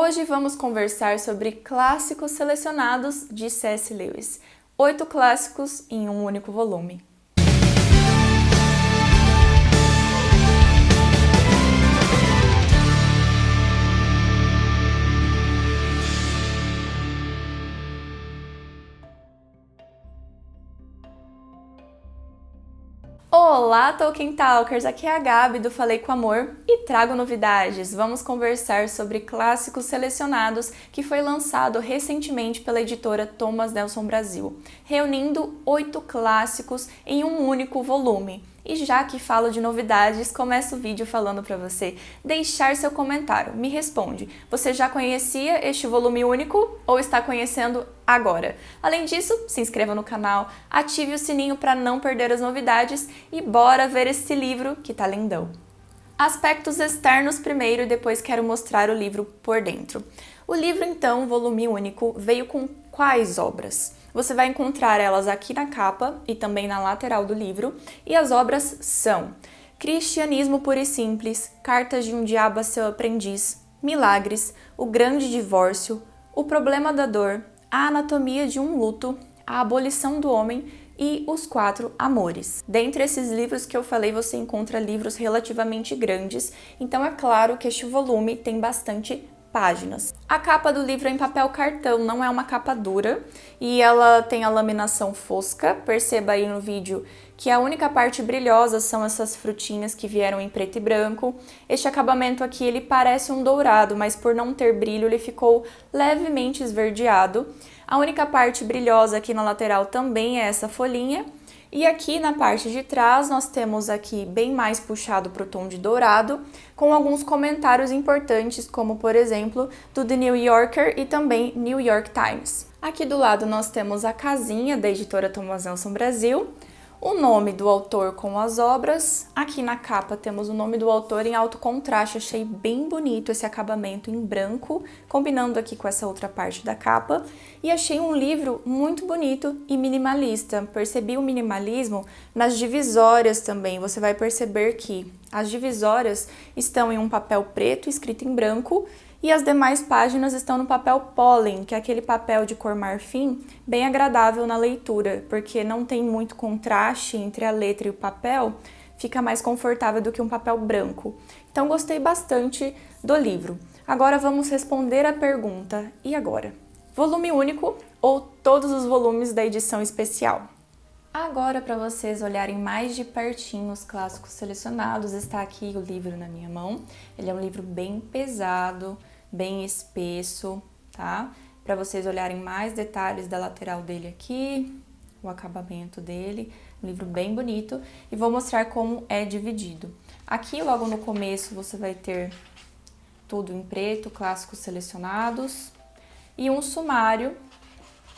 Hoje vamos conversar sobre clássicos selecionados de C.S. Lewis. Oito clássicos em um único volume. Olá, Tolkien Talkers! Aqui é a Gabi do Falei com Amor e trago novidades. Vamos conversar sobre clássicos selecionados que foi lançado recentemente pela editora Thomas Nelson Brasil, reunindo oito clássicos em um único volume. E já que falo de novidades, começo o vídeo falando para você deixar seu comentário. Me responde, você já conhecia este volume único ou está conhecendo agora? Além disso, se inscreva no canal, ative o sininho para não perder as novidades e bora ver esse livro que tá lindão. Aspectos externos primeiro e depois quero mostrar o livro por dentro. O livro, então, volume único, veio com quais obras? Você vai encontrar elas aqui na capa e também na lateral do livro, e as obras são Cristianismo Puro e Simples, Cartas de um Diabo a Seu Aprendiz, Milagres, O Grande Divórcio, O Problema da Dor, A Anatomia de um Luto, A Abolição do Homem e Os Quatro Amores. Dentre esses livros que eu falei, você encontra livros relativamente grandes, então é claro que este volume tem bastante páginas. A capa do livro é em papel cartão, não é uma capa dura, e ela tem a laminação fosca, perceba aí no vídeo que a única parte brilhosa são essas frutinhas que vieram em preto e branco. Este acabamento aqui ele parece um dourado, mas por não ter brilho ele ficou levemente esverdeado. A única parte brilhosa aqui na lateral também é essa folhinha, e aqui na parte de trás nós temos aqui bem mais puxado para o tom de dourado, com alguns comentários importantes, como por exemplo do The New Yorker e também New York Times. Aqui do lado nós temos a casinha da editora Thomas Nelson Brasil, o nome do autor com as obras. Aqui na capa temos o nome do autor em alto contraste, achei bem bonito esse acabamento em branco, combinando aqui com essa outra parte da capa. E achei um livro muito bonito e minimalista. Percebi o minimalismo nas divisórias também. Você vai perceber que as divisórias estão em um papel preto escrito em branco e as demais páginas estão no papel pólen, que é aquele papel de cor marfim bem agradável na leitura, porque não tem muito contraste entre a letra e o papel, fica mais confortável do que um papel branco. Então gostei bastante do livro. Agora vamos responder a pergunta, e agora? Volume único ou todos os volumes da edição especial? Agora, para vocês olharem mais de pertinho os clássicos selecionados, está aqui o livro na minha mão. Ele é um livro bem pesado, bem espesso, tá? Para vocês olharem mais detalhes da lateral dele aqui, o acabamento dele, um livro bem bonito. E vou mostrar como é dividido. Aqui, logo no começo, você vai ter tudo em preto, clássicos selecionados, e um sumário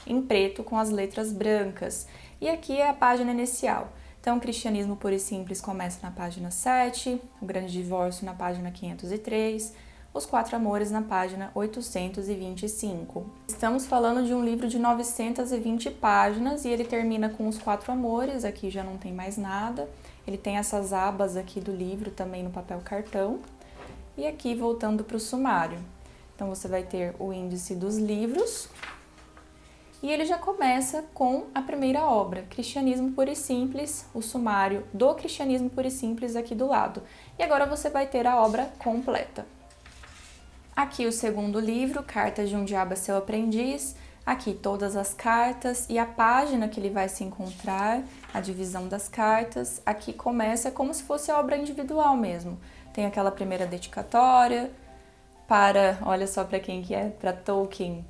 em preto com as letras brancas. E aqui é a página inicial. Então, o Cristianismo Puro e Simples começa na página 7, o Grande Divórcio na página 503, Os Quatro Amores na página 825. Estamos falando de um livro de 920 páginas e ele termina com Os Quatro Amores, aqui já não tem mais nada. Ele tem essas abas aqui do livro também no papel cartão. E aqui, voltando para o sumário. Então, você vai ter o índice dos livros, e ele já começa com a primeira obra, Cristianismo Puro e Simples, o sumário do Cristianismo Puro e Simples aqui do lado. E agora você vai ter a obra completa. Aqui o segundo livro, Cartas de um Diabo a Seu Aprendiz, aqui todas as cartas e a página que ele vai se encontrar, a divisão das cartas. Aqui começa como se fosse a obra individual mesmo. Tem aquela primeira dedicatória para, olha só para quem que é, para Tolkien,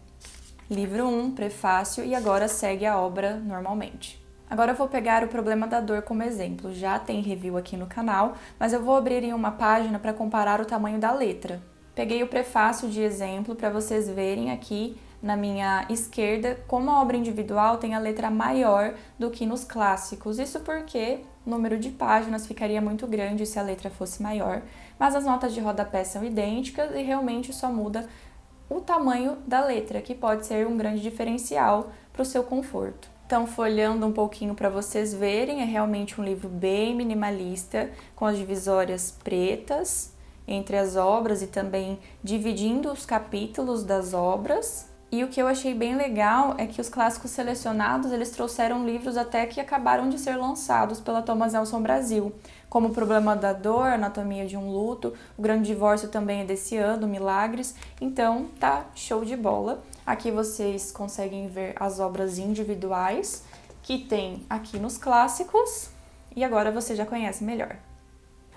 livro 1, prefácio, e agora segue a obra normalmente. Agora eu vou pegar o problema da dor como exemplo. Já tem review aqui no canal, mas eu vou abrir em uma página para comparar o tamanho da letra. Peguei o prefácio de exemplo para vocês verem aqui na minha esquerda como a obra individual tem a letra maior do que nos clássicos. Isso porque o número de páginas ficaria muito grande se a letra fosse maior, mas as notas de rodapé são idênticas e realmente só muda o tamanho da letra, que pode ser um grande diferencial para o seu conforto. Então, folhando um pouquinho para vocês verem, é realmente um livro bem minimalista, com as divisórias pretas, entre as obras e também dividindo os capítulos das obras. E o que eu achei bem legal é que os clássicos selecionados, eles trouxeram livros até que acabaram de ser lançados pela Thomas Nelson Brasil, como O Problema da Dor, Anatomia de um Luto, O Grande Divórcio também é desse ano, Milagres. Então, tá show de bola. Aqui vocês conseguem ver as obras individuais que tem aqui nos clássicos e agora você já conhece melhor.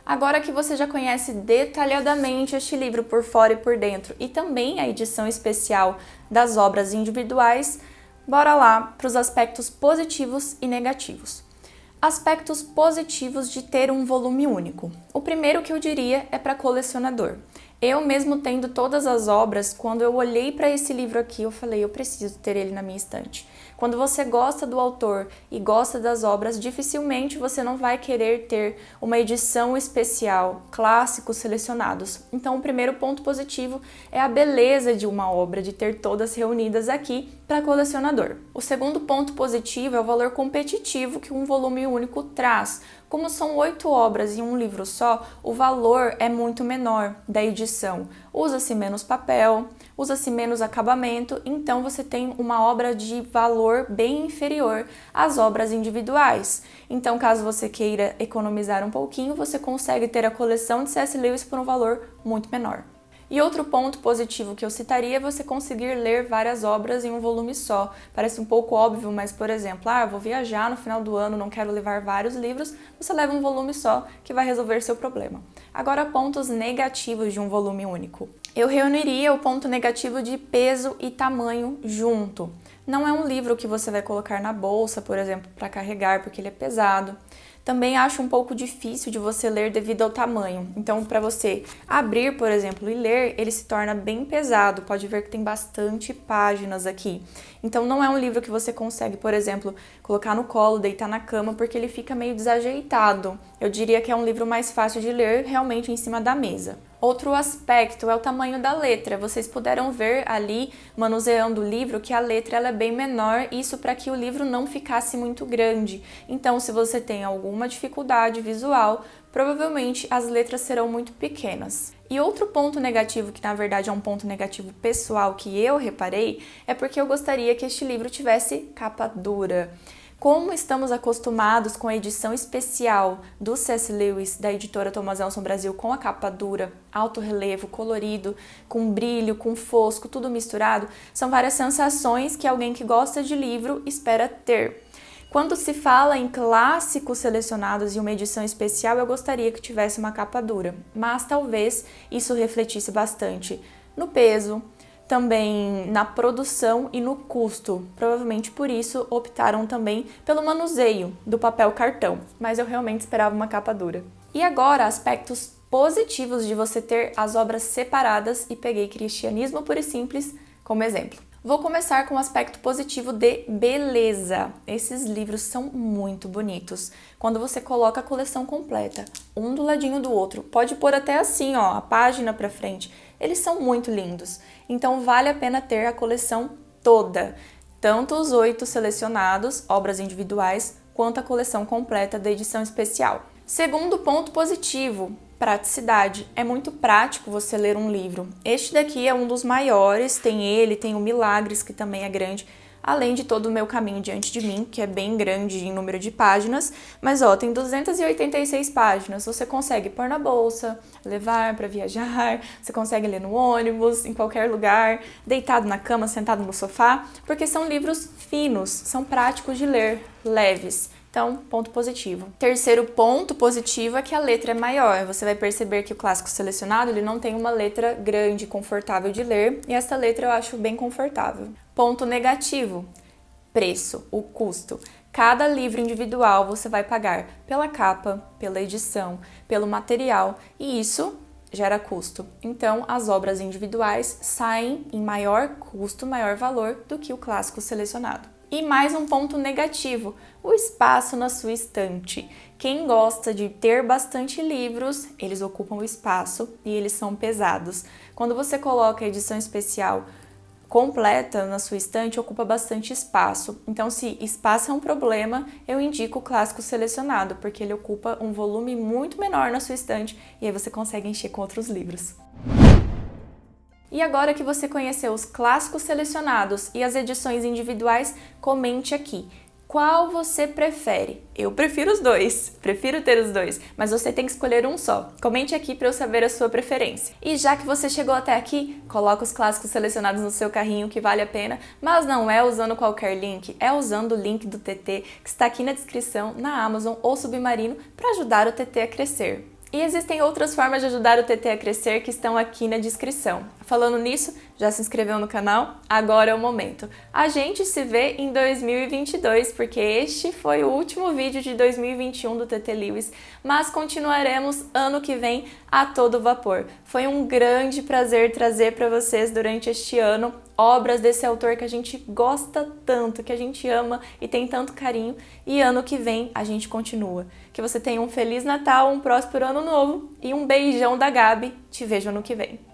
Agora que você já conhece detalhadamente este livro por fora e por dentro e também a edição especial das obras individuais, bora lá para os aspectos positivos e negativos. Aspectos positivos de ter um volume único. O primeiro que eu diria é para colecionador. Eu mesmo tendo todas as obras, quando eu olhei para esse livro aqui, eu falei, eu preciso ter ele na minha estante. Quando você gosta do autor e gosta das obras, dificilmente você não vai querer ter uma edição especial, clássicos selecionados. Então, o primeiro ponto positivo é a beleza de uma obra, de ter todas reunidas aqui para colecionador. O segundo ponto positivo é o valor competitivo que um volume único traz. Como são oito obras em um livro só, o valor é muito menor da edição. Usa-se menos papel, usa-se menos acabamento, então você tem uma obra de valor bem inferior às obras individuais. Então, caso você queira economizar um pouquinho, você consegue ter a coleção de C.S. Lewis por um valor muito menor. E outro ponto positivo que eu citaria é você conseguir ler várias obras em um volume só. Parece um pouco óbvio, mas por exemplo, ah, vou viajar no final do ano, não quero levar vários livros, você leva um volume só que vai resolver seu problema. Agora, pontos negativos de um volume único. Eu reuniria o ponto negativo de peso e tamanho junto. Não é um livro que você vai colocar na bolsa, por exemplo, para carregar, porque ele é pesado. Também acho um pouco difícil de você ler devido ao tamanho. Então, para você abrir, por exemplo, e ler, ele se torna bem pesado. Pode ver que tem bastante páginas aqui. Então, não é um livro que você consegue, por exemplo, colocar no colo, deitar na cama, porque ele fica meio desajeitado. Eu diria que é um livro mais fácil de ler realmente em cima da mesa. Outro aspecto é o tamanho da letra. Vocês puderam ver ali, manuseando o livro, que a letra ela é bem menor, isso para que o livro não ficasse muito grande. Então, se você tem alguma dificuldade visual, provavelmente as letras serão muito pequenas. E outro ponto negativo, que na verdade é um ponto negativo pessoal que eu reparei, é porque eu gostaria que este livro tivesse capa dura. Como estamos acostumados com a edição especial do C.S. Lewis, da editora Thomas Nelson Brasil, com a capa dura, alto relevo, colorido, com brilho, com fosco, tudo misturado, são várias sensações que alguém que gosta de livro espera ter. Quando se fala em clássicos selecionados e uma edição especial, eu gostaria que tivesse uma capa dura, mas talvez isso refletisse bastante no peso, também na produção e no custo. Provavelmente por isso optaram também pelo manuseio do papel cartão, mas eu realmente esperava uma capa dura. E agora, aspectos positivos de você ter as obras separadas e peguei Cristianismo Puro e Simples como exemplo. Vou começar com o aspecto positivo de beleza. Esses livros são muito bonitos. Quando você coloca a coleção completa, um do ladinho do outro, pode pôr até assim, ó, a página para frente. Eles são muito lindos. Então vale a pena ter a coleção toda, tanto os oito selecionados, obras individuais, quanto a coleção completa da edição especial. Segundo ponto positivo, praticidade. É muito prático você ler um livro. Este daqui é um dos maiores, tem ele, tem o Milagres, que também é grande, além de todo o meu caminho diante de mim, que é bem grande em número de páginas, mas ó, tem 286 páginas. Você consegue pôr na bolsa, levar para viajar, você consegue ler no ônibus, em qualquer lugar, deitado na cama, sentado no sofá, porque são livros finos, são práticos de ler, leves. Então, ponto positivo. Terceiro ponto positivo é que a letra é maior. Você vai perceber que o clássico selecionado ele não tem uma letra grande, confortável de ler, e essa letra eu acho bem confortável. Ponto negativo: preço, o custo. Cada livro individual você vai pagar pela capa, pela edição, pelo material, e isso gera custo. Então, as obras individuais saem em maior custo, maior valor do que o clássico selecionado. E mais um ponto negativo, o espaço na sua estante. Quem gosta de ter bastante livros, eles ocupam o espaço e eles são pesados. Quando você coloca a edição especial completa na sua estante ocupa bastante espaço. Então, se espaço é um problema, eu indico o clássico selecionado, porque ele ocupa um volume muito menor na sua estante e aí você consegue encher com outros livros. E agora que você conheceu os clássicos selecionados e as edições individuais, comente aqui qual você prefere? Eu prefiro os dois, prefiro ter os dois, mas você tem que escolher um só. Comente aqui para eu saber a sua preferência. E já que você chegou até aqui, coloca os clássicos selecionados no seu carrinho que vale a pena, mas não é usando qualquer link, é usando o link do TT que está aqui na descrição, na Amazon ou Submarino para ajudar o TT a crescer. E existem outras formas de ajudar o TT a crescer que estão aqui na descrição. Falando nisso, já se inscreveu no canal? Agora é o momento. A gente se vê em 2022, porque este foi o último vídeo de 2021 do TT Lewis, mas continuaremos ano que vem a todo vapor. Foi um grande prazer trazer para vocês durante este ano obras desse autor que a gente gosta tanto, que a gente ama e tem tanto carinho, e ano que vem a gente continua. Que você tenha um Feliz Natal, um próspero Ano Novo e um beijão da Gabi. Te vejo ano que vem.